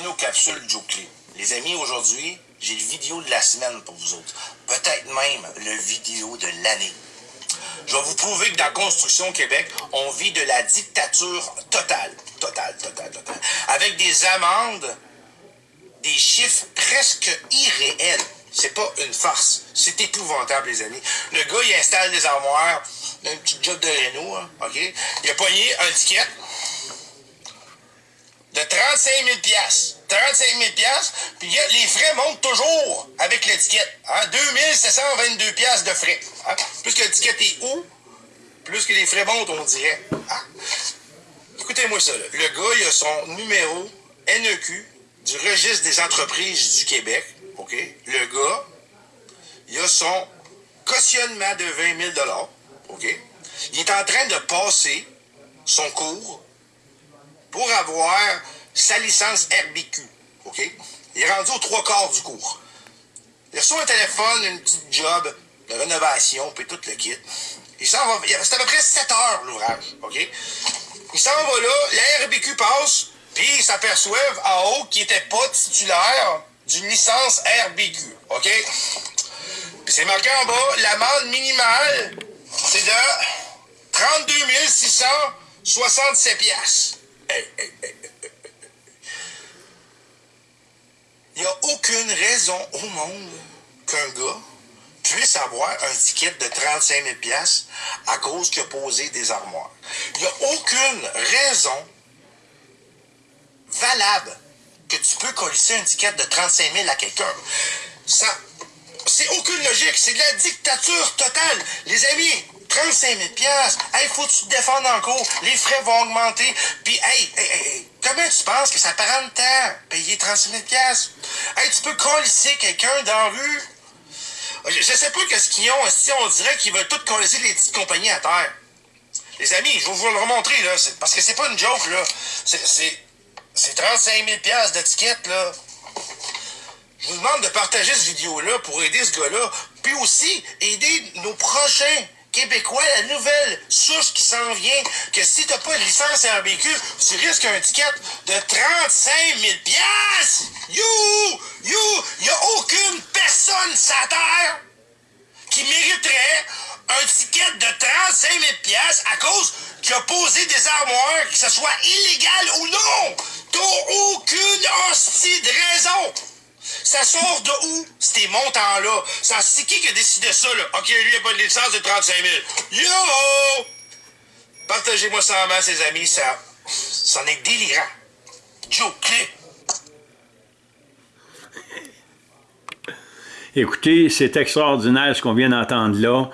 nos capsules. Les amis, aujourd'hui, j'ai le vidéo de la semaine pour vous autres. Peut-être même le vidéo de l'année. Je vais vous prouver que dans Construction Québec, on vit de la dictature totale. Totale, totale, totale. Avec des amendes, des chiffres presque irréels. C'est pas une farce. C'est épouvantable, les amis. Le gars, il installe des armoires, un petit job de Renault, hein, OK? Il a pogné un ticket de 35 000 35 000 puis les frais montent toujours avec l'étiquette. Hein? 2722 de frais. Hein? Plus que l'étiquette est haut, plus que les frais montent, on dirait. Hein? Écoutez-moi ça. Le gars, il a son numéro NEQ du registre des entreprises du Québec. OK? Le gars, il a son cautionnement de 20 000 OK? Il est en train de passer son cours pour avoir sa licence RBQ. OK? Il est rendu aux trois quarts du cours. Il reçoit un téléphone, une petite job de rénovation, puis tout le kit. Il s'en va. C'est à peu près 7 heures l'ouvrage. OK? Il s'en va là, la RBQ passe, puis il s'aperçoit en haut qu'il n'était pas titulaire d'une licence RBQ. OK? C'est marqué en bas, l'amende minimale, c'est de 32 667 piastres. Il n'y a aucune raison au monde qu'un gars puisse avoir un ticket de 35 000 à cause qu'il a posé des armoires. Il n'y a aucune raison valable que tu peux colisser un ticket de 35 000 à quelqu'un. Ça, c'est aucune logique. C'est de la dictature totale. Les amis, 35 000 Hey, faut que tu te défendes encore. Les frais vont augmenter. Puis, hey, hey, hey, comment tu penses que ça prend de temps, payer 35 000 Hey, tu peux colisser quelqu'un dans la rue. Je, sais pas qu'est-ce qu'ils ont. Si on dirait qu'ils veulent tout colisser les petites compagnies à terre? Les amis, je vais vous le remontrer, là. Parce que c'est pas une joke, là. C'est 35 000 d'étiquette, là. Je vous demande de partager cette vidéo-là pour aider ce gars-là. Puis aussi, aider nos prochains québécois, la nouvelle souche qui s'en vient, que si t'as pas de licence RBQ, tu risques un ticket de 35 000 You! You! Y a aucune personne sur Terre qui mériterait un ticket de 35 000 à cause qu'il a posé des armoires, que ce soit illégal ou non. T'as aucune hostie de raison. Ça sort de où, ces montants-là? C'est qui qui a décidé ça, là? OK, lui, il a pas de licence de 35 000. Yo! Partagez-moi ça en main, ses amis, ça... C'en est délirant. Joe, clé. Écoutez, c'est extraordinaire ce qu'on vient d'entendre là.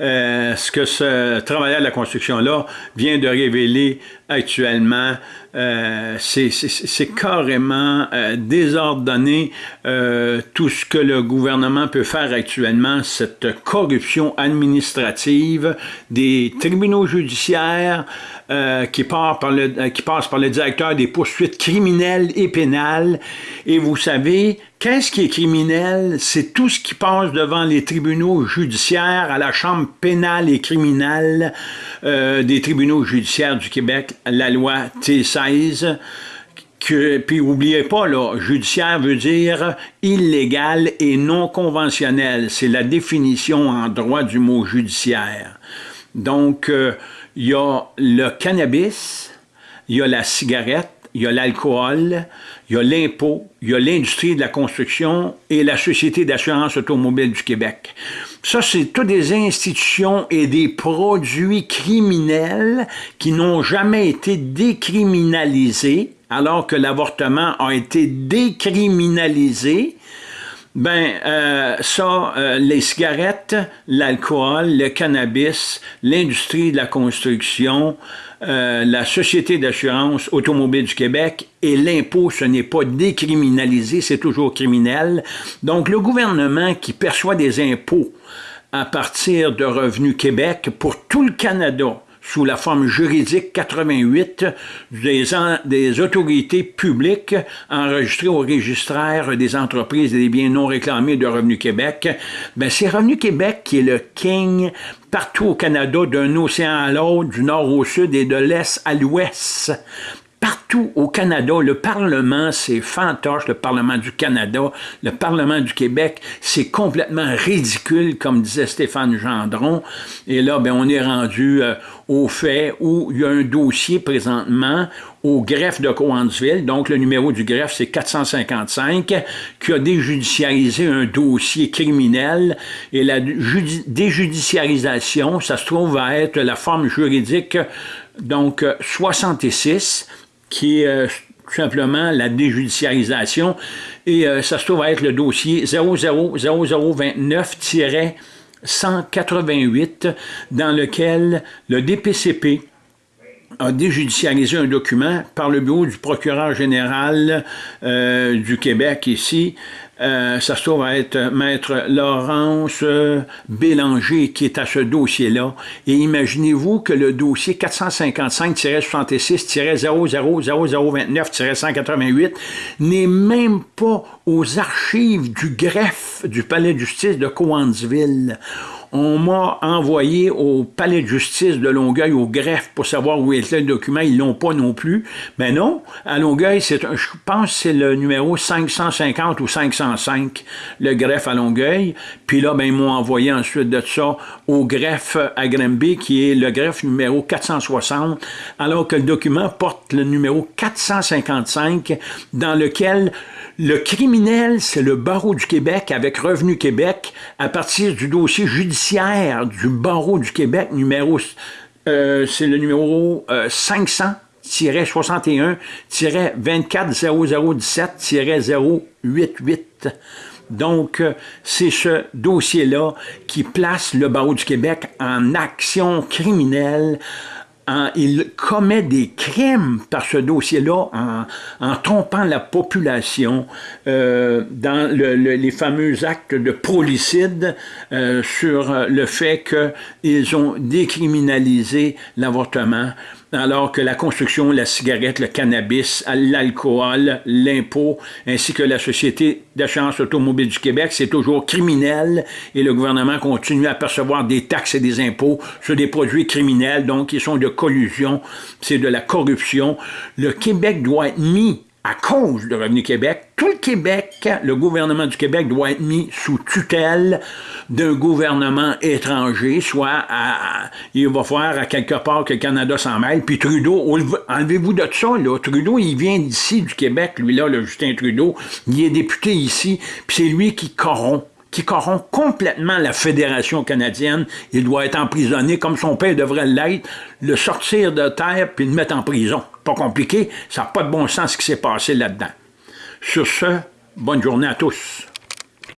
Euh, ce que ce travailleur de la construction-là vient de révéler actuellement, euh, c'est carrément euh, désordonné euh, tout ce que le gouvernement peut faire actuellement, cette corruption administrative des tribunaux judiciaires qui, par le, qui passe par le directeur des poursuites criminelles et pénales. Et vous savez, qu'est-ce qui est criminel? C'est tout ce qui passe devant les tribunaux judiciaires, à la Chambre pénale et criminelle des tribunaux judiciaires du Québec, la loi T16, que, puis n'oubliez pas, là, judiciaire veut dire illégal et non conventionnel. C'est la définition en droit du mot judiciaire. Donc, euh, il y a le cannabis, il y a la cigarette, il y a l'alcool, il y a l'impôt, il y a l'industrie de la construction et la Société d'assurance automobile du Québec. Ça, c'est toutes des institutions et des produits criminels qui n'ont jamais été décriminalisés, alors que l'avortement a été décriminalisé. Ben, euh, ça, euh, les cigarettes, l'alcool, le cannabis, l'industrie de la construction, euh, la Société d'assurance automobile du Québec et l'impôt, ce n'est pas décriminalisé, c'est toujours criminel. Donc, le gouvernement qui perçoit des impôts à partir de Revenu Québec pour tout le Canada, sous la forme juridique 88 des, autorités publiques enregistrées au registraire des entreprises et des biens non réclamés de Revenu Québec, ben c'est Revenu Québec qui est le king partout au Canada, d'un océan à l'autre, du nord au sud et de l'est à l'ouest partout au Canada, le Parlement, c'est fantoche, le Parlement du Canada, le Parlement du Québec, c'est complètement ridicule, comme disait Stéphane Gendron. Et là, ben, on est rendu euh, au fait où il y a un dossier présentement au greffe de Coansville, donc le numéro du greffe c'est 455, qui a déjudiciarisé un dossier criminel. Et la déjudiciarisation, ça se trouve à être la forme juridique donc 66, qui est euh, tout simplement la déjudiciarisation et euh, ça se trouve être le dossier 000029- 188 dans lequel le DPCP a déjudiciarisé un document par le bureau du procureur général euh, du Québec ici. Euh, ça se trouve à être Maître Laurence Bélanger qui est à ce dossier-là. Et imaginez-vous que le dossier 455-66-000029-188 n'est même pas aux archives du greffe du palais de justice de Coansville on m'a envoyé au palais de justice de Longueuil, au greffe, pour savoir où était le document. Ils l'ont pas non plus. Mais non, à Longueuil, c'est je pense c'est le numéro 550 ou 505, le greffe à Longueuil. Puis là, ben, ils m'ont envoyé ensuite de ça au greffe à Granby, qui est le greffe numéro 460, alors que le document porte le numéro 455, dans lequel le criminel, c'est le barreau du Québec avec Revenu Québec à partir du dossier judiciaire du barreau du Québec, numéro, euh, c'est le numéro 500-61-240017-088. Donc, euh, c'est ce dossier-là qui place le barreau du Québec en action criminelle il commet des crimes par ce dossier-là en, trompant la population euh, dans les fameux actes de prolicide euh, sur le fait qu'ils ont décriminalisé l'avortement alors que la construction, la cigarette, le cannabis, l'alcool, l'impôt, ainsi que la Société d'assurance automobile du Québec, c'est toujours criminel et le gouvernement continue à percevoir des taxes et des impôts sur des produits criminels, donc ils sont de collusion, c'est de la corruption. Le Québec doit être mis à cause de Revenu Québec, tout le Québec, le gouvernement du Québec doit être mis sous tutelle d'un gouvernement étranger, soit à, il va falloir à quelque part que le Canada s'en mêle, puis Trudeau, enlevez-vous de ça, là, Trudeau, il vient d'ici, du Québec, lui là, le Justin Trudeau, il est député ici, puis c'est lui qui corrompt qui corrompt complètement la Fédération canadienne. Il doit être emprisonné comme son père devrait l'être, le sortir de terre puis le mettre en prison pas compliqué, ça n'a pas de bon sens ce qui s'est passé là-dedans. Sur ce, bonne journée à tous.